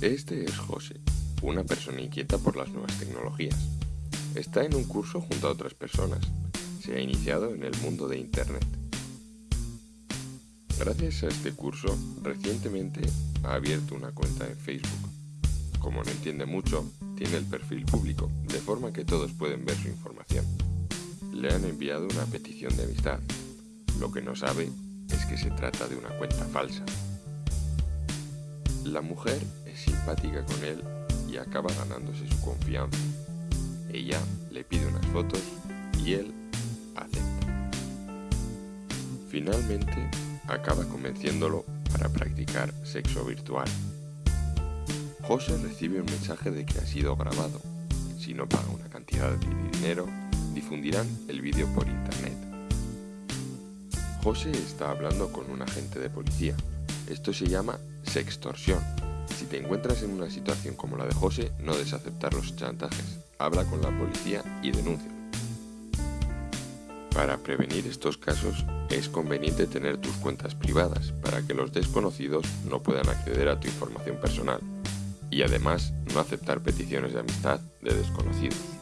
Este es José, una persona inquieta por las nuevas tecnologías. Está en un curso junto a otras personas. Se ha iniciado en el mundo de Internet. Gracias a este curso, recientemente ha abierto una cuenta en Facebook. Como no entiende mucho, tiene el perfil público, de forma que todos pueden ver su información. Le han enviado una petición de amistad. Lo que no sabe es que se trata de una cuenta falsa. La mujer es simpática con él y acaba ganándose su confianza. Ella le pide unas fotos y él acepta. Finalmente, acaba convenciéndolo para practicar sexo virtual. José recibe un mensaje de que ha sido grabado. Si no paga una cantidad de dinero, difundirán el vídeo por internet. José está hablando con un agente de policía. Esto se llama sextorsión. Si te encuentras en una situación como la de José, no des aceptar los chantajes. Habla con la policía y denuncia. Para prevenir estos casos, es conveniente tener tus cuentas privadas para que los desconocidos no puedan acceder a tu información personal y además no aceptar peticiones de amistad de desconocidos.